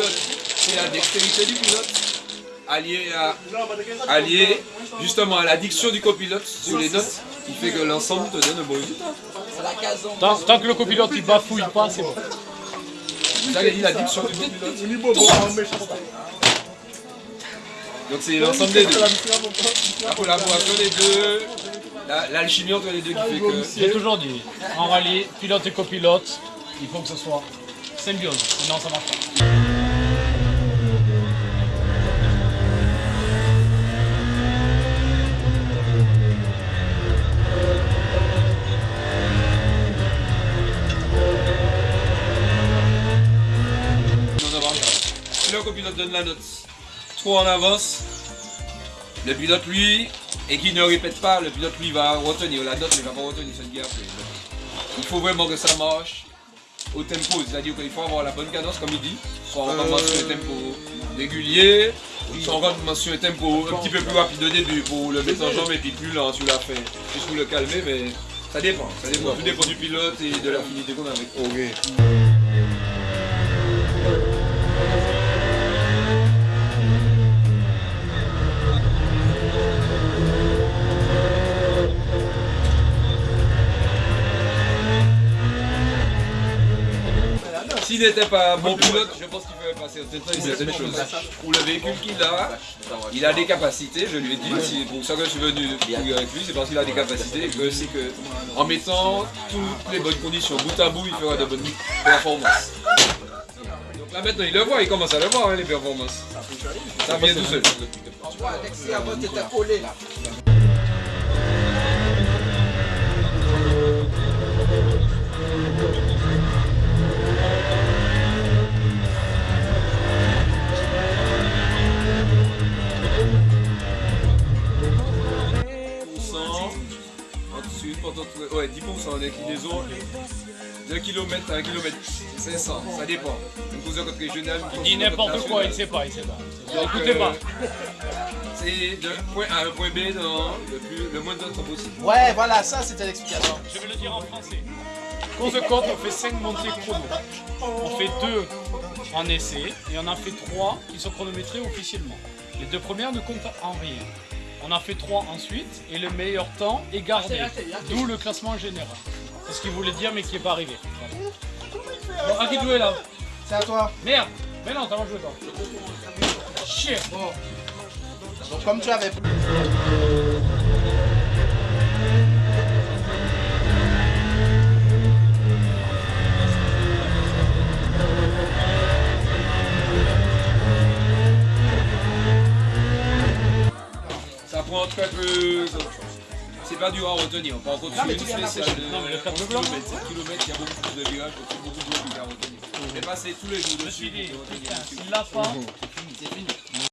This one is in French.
pilote, c'est la dextérité du pilote, allié, à, allié justement à l'addiction du copilote sur les notes, qui fait que l'ensemble te donne un bon résultat. Tant, tant que le copilote il bafouille pas, c'est bon. Dit l'addiction du copilote. Donc c'est l'ensemble des deux. La collaboration des deux, la- l'alchimie entre les deux qui fait que... J'ai toujours dit, en rallye, pilote et copilote, il faut que ce soit symbiose, sinon ça marche pas. Le copilote donne la note. Trop en avance, le pilote lui, et qui ne répète pas, le pilote lui va retenir. La note, mais il va pas retenir cette guerre. Il faut vraiment que ça marche au tempo, c'est-à-dire qu'il faut avoir la bonne cadence comme il dit, soit en mention un tempo régulier, soit en mention un tempo un petit peu plus rapide au début pour le mettre en jambe et puis plus lent sur la fin, juste pour le calmer, mais ça dépend, ça dépend, tout dépend du pilote et de l'affinité qu'on a avec. S'il n'était pas bon pilote, je pense qu'il ferait passer certaines choses. Pour le véhicule qu'il a, il a des capacités, je lui ai dit, c'est pour ça que je suis venu courir avec lui, c'est parce qu'il a des capacités et que c'est que en mettant toutes les bonnes conditions bout à bout, il fera de bonnes performances. Donc là maintenant il le voit, il commence à le voir hein, les performances. Ça vient tout seul. Là. Ensuite, pendant tout- ouais, 10% en inclinaison, 2 km à 1 km 500, ça dépend. Une course contre régionale, Il dit n'importe quoi, il sait pas, il sait pas. Donc, Écoutez euh, pas. C'est de point A à un point B dans le, plus, le moins de temps possible. Ouais, voilà, ça c'était l'explication. Je vais le dire en français. Course de côte, on fait 5 montées chrono. On fait 2 en essai et on en fait 3 qui sont chronométrées officiellement. Les deux premières ne comptent en rien. On en fait 3 ensuite et le meilleur temps est gardé. D'où le classement général. C'est ce qu'il voulait dire mais qui n'est pas arrivé. Bon, à qui jouer là C'est à toi. Merde Mais non, t'as pas joué toi. Chier Donc comme tu avais... prend très peu. C'est pas dur à retenir. Par contre, sur une tu viens spéciale de Non, mais le 11 carte blanc. km, 7 km, il y a beaucoup plus de virages, beaucoup à retenir. Mais passer tous les jours Je me suis dessus dit, pour retenir putain, dessus. s'il l'a pas, C'est fini.